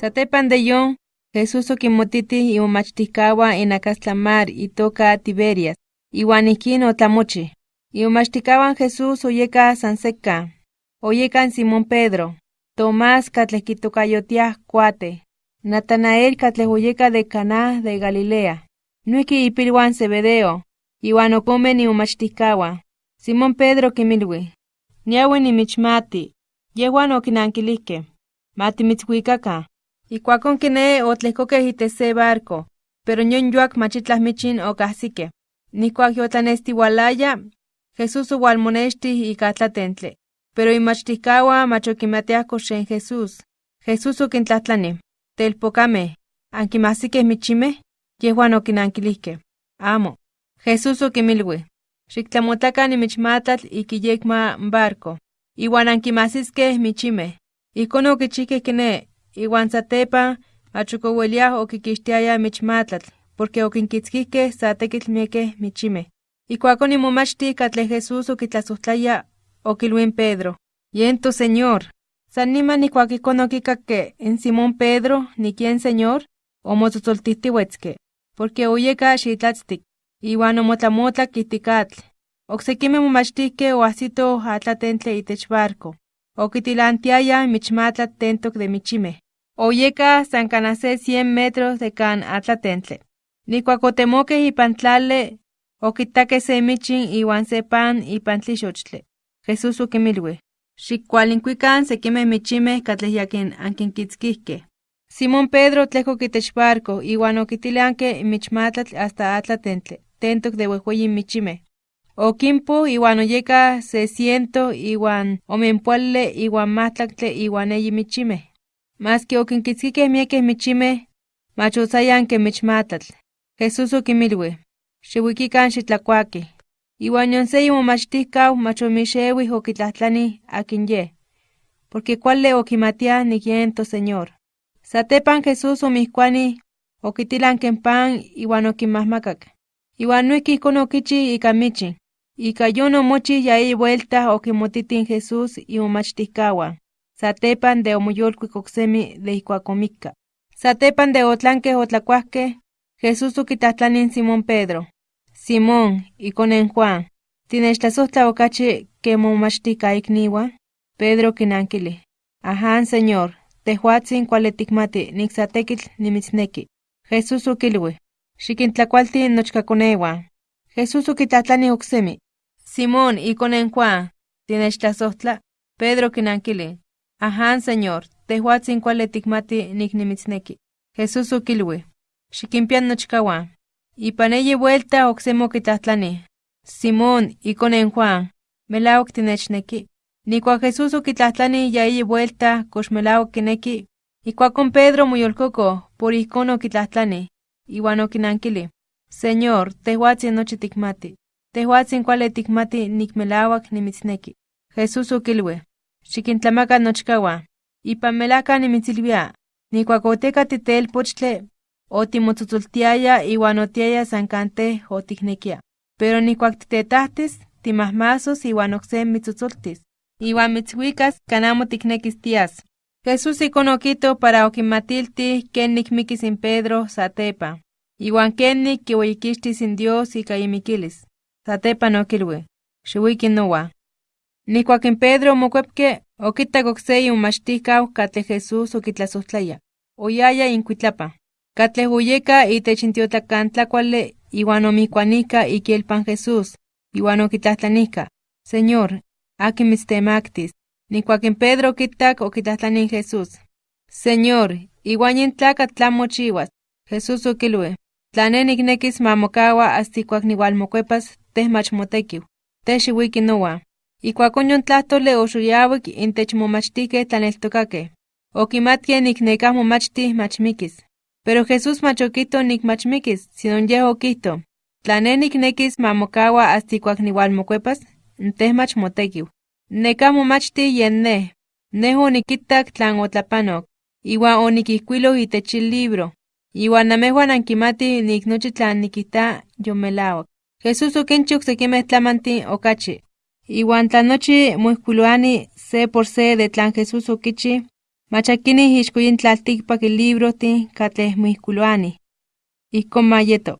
Satepan de yon, Jesús okimotiti iumachtihkawa inakastlamar itoka Tiberias, iuan ihkin otlamochi. Iumachtihkawan Jesús oyeka san seka. Oyekan Simón Pedro, Tomás katleh kitokayotiah kuate, Natanael katleh oyeka de Caná de Galilea, nuiki ipilwan Zebedeo, iuan okome niumachtihkawan. Simón Pedro kimilwi, niawi nimichmati, yehuan okinankilihkeh, matimitzwikakan. Ikuakon kiné otlehkokeh itech se barco, pero nyon yuak machitlah michin okahsikeh. Nikuak yotlanestiwalaya, Jesús owalmonextih ika tlatentle, pero imachtihkawan mach okimatiah kox xen Jesús. Jesús okintlahtlanih, telpokameh, ¿ankimahsikeh michimeh? Yehuan okinankilihkeh, amo. Jesús okimilwih, xiktlamotlakan nimichmatlatl ikiyekma barco, iwan ankimahsiskeh michimeh. Ijkon okichihkeh kiné, iwan satepan mach okoweliah okikixtiayah michmatlatl, porque okinkitzkihkeh sa tekitl miekeh michimeh. Ikuakon imomachti katleh Jesús okitlasojtlaya, okilwin Pedro, yen toSeñor. San niman ikuak ijkon okikakke in Simón Pedro nikien Señor, omotzotzoltihtiuetzke, porque oyeka xitlatztik, iwan omotlamotlak ihtik atl. Oksekimeh momachtihkeh oahsitoh atlatentle itech barco, okitilantiayah michmatlatl tentok de michimeh. Oyeka san kanah se cien metros de kan atlatentle. Ipan tlali, okitakeh se michin iwan se pan ipan tlixochtli. Jesús okimilwih, xikkualinkuikan sekimeh michimeh katleh yakin ankinkitzkihkeh. Simón Pedro tlehkok itech barco iwan okitilanke michmatlatl hasta atlatentle, tentok de wehweyi michimeh. Okimpo iwan oyeka se ciento iwan omenpuali iwan mahtlaktle iwan eyi michimeh. Maski okinkitzkikeh miekeh michimeh, mach otzayan ken michmatlatl. Jesús okimilwih, xiwikikan xitlakuakih. Iwan yon se imomachtihkau mach omixewih okitlahtlanih akin yeh, porque kuali okimatiah nik yen toSeñor. Satepan Jesús omihkuanih, okitilanke pan iwan okinmahmakak. Iwan noihki ijkon okichi ika michin. Ika yon omochih ya eyi vuelta okimotitih Jesús imomachtihkawan, satepan de omoyolkuik oksemi de ijkuak omikka. Satepan de otlankeh otlakuahkeh, Jesús okitlahtlanih Simón Pedro, Simón, ikone Juan, ¿tinechtlasojtla okachi ke momachtihkaikniuan? Pedro kinankilih, Aján, Señor, tehuatzin sa tekitl nimitzneki. Jesús okilwih, xikintlakualti nochkakoneuan. Jesús okitlahtlanih oksemi, Simón, ikone Juan, ¿tinechtlasojtla? Pedro kinankilih, Aján, Señor, tehuatzin kuali tikmati nik nimitzneki. Jesús okilwih, xikimpian nochkawan. Ipan eyi vuelta oksemi okitlahtlanih, Simón, ikone Juan, melawak tinechneki. Nikuak Jesús okitlahtlanih ya eyi vuelta melawak kineki, ikuakon Pedro moyolkoko por ijkon okitlahtlanih, iwan Señor, tehuatzin nochi tikmati. Tehuatzin kuali tikmati nik melawak nimitzneki. Jesús okilwih, Ipan melahka nimitzilwia, nikuak oteka titelpochtli, otimotzotzoltiaya iwan otiaya san kanteh otiknekia. Pero nikuak titetahtis, timahmasos iwan okse mitzotzoltis, iwan mitzwikas kan amo tiknekis tias. Jesús ijkon okito para okimatiltih kenik mikis in Pedro satepa, iwan kenik kiueyikixtis in Dios ika imikilis. Satepan okilwih, xiuiki in Pedro omokuepke, okitak okse imomachtihkau katleh Jesús okitlasojtlaya. Oyaya inkuitlapa. Katleh oyeka itech intiotlakantlakuali iwan omihkuanika ikielpan Jesús, iwan okitlahtlanihka, Señor, akin mitztemaktis. Nikuak in Pedro okitak okitlahtlanih Jesús, Señor, iwan yin tlakatl tlan mochiwas. Jesús okilwih, tla ne niknekis ma mokaua hasta ikuak Ikuakon yon tlahtoli oxoyawik intech momachtihkeh tlaneltokakeh. Okimatkeh nik nekah momachtih mach mikis. Pero Jesús mach okihto nik mach mikis, sino yeh okihto, tla ne niknekis ma mokaua hasta ikuak niualmokuepas, teh mach motekiu. Nekah momachtih yen neh. Neh onikitak tlan otlapanok, iwan onikijkuiloh itech in libro, iwan namejuan ankimatih nik nochi tlan nikijta yomelawak. Jesús okinchi oksekimeh tlamantin okachi, Iuan tlanochi muihcuiluani se por se de tlan Jesús oquichi, machakini ixcoyin tlaltikpak ilibrotin ka tleh muihcuiluani. y con yeto.